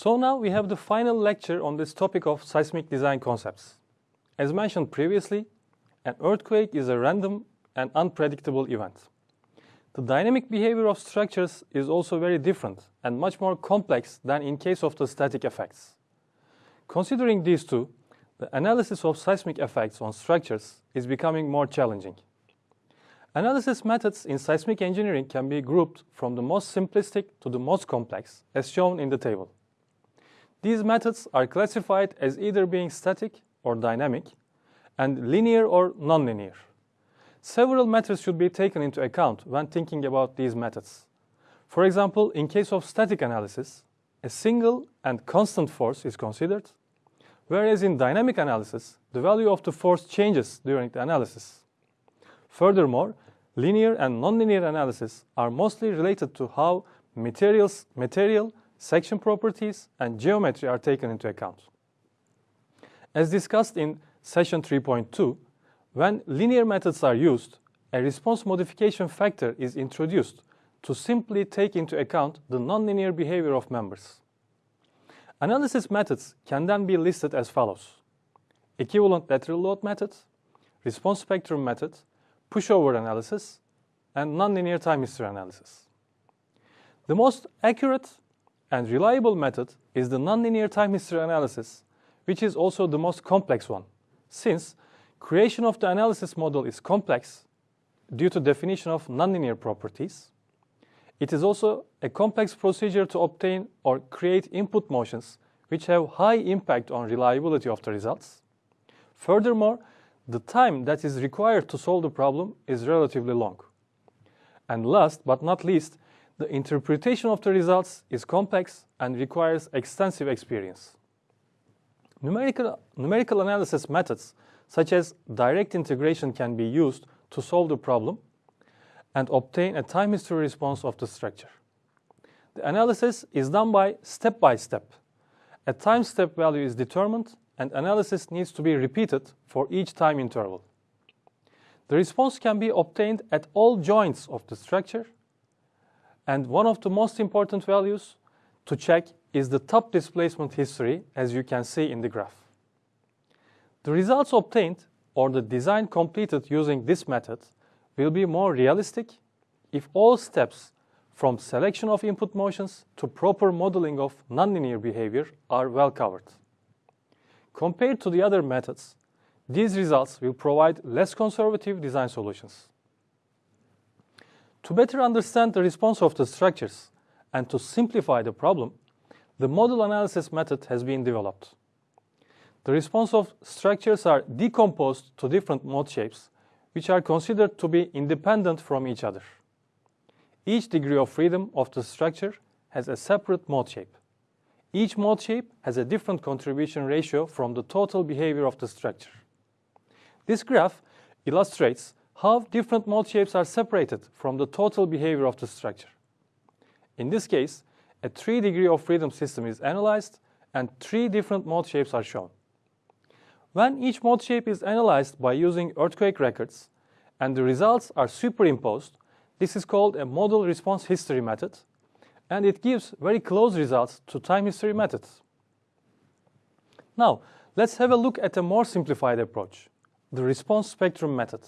So now we have the final lecture on this topic of seismic design concepts. As mentioned previously, an earthquake is a random and unpredictable event. The dynamic behavior of structures is also very different and much more complex than in case of the static effects. Considering these two, the analysis of seismic effects on structures is becoming more challenging. Analysis methods in seismic engineering can be grouped from the most simplistic to the most complex, as shown in the table. These methods are classified as either being static or dynamic, and linear or nonlinear. Several methods should be taken into account when thinking about these methods. For example, in case of static analysis, a single and constant force is considered, whereas in dynamic analysis, the value of the force changes during the analysis. Furthermore, linear and nonlinear analysis are mostly related to how materials, material, section properties, and geometry are taken into account. As discussed in session 3.2, when linear methods are used, a response modification factor is introduced to simply take into account the nonlinear behavior of members. Analysis methods can then be listed as follows. Equivalent lateral load method, response spectrum method, pushover analysis, and nonlinear time history analysis. The most accurate and reliable method is the nonlinear time history analysis, which is also the most complex one, since creation of the analysis model is complex due to definition of nonlinear properties. It is also a complex procedure to obtain or create input motions which have high impact on reliability of the results. Furthermore, the time that is required to solve the problem is relatively long. And last but not least, the interpretation of the results is complex and requires extensive experience. Numerical, numerical analysis methods such as direct integration can be used to solve the problem and obtain a time history response of the structure. The analysis is done by step by step. A time step value is determined and analysis needs to be repeated for each time interval. The response can be obtained at all joints of the structure and one of the most important values to check is the top displacement history as you can see in the graph. The results obtained or the design completed using this method will be more realistic if all steps from selection of input motions to proper modeling of nonlinear behavior are well covered. Compared to the other methods, these results will provide less conservative design solutions. To better understand the response of the structures and to simplify the problem, the model analysis method has been developed. The response of structures are decomposed to different mode shapes, which are considered to be independent from each other. Each degree of freedom of the structure has a separate mode shape. Each mode shape has a different contribution ratio from the total behavior of the structure. This graph illustrates how different mode shapes are separated from the total behavior of the structure. In this case, a three degree of freedom system is analyzed and three different mode shapes are shown. When each mode shape is analyzed by using earthquake records and the results are superimposed, this is called a model response history method, and it gives very close results to time history methods. Now, let's have a look at a more simplified approach, the response spectrum method.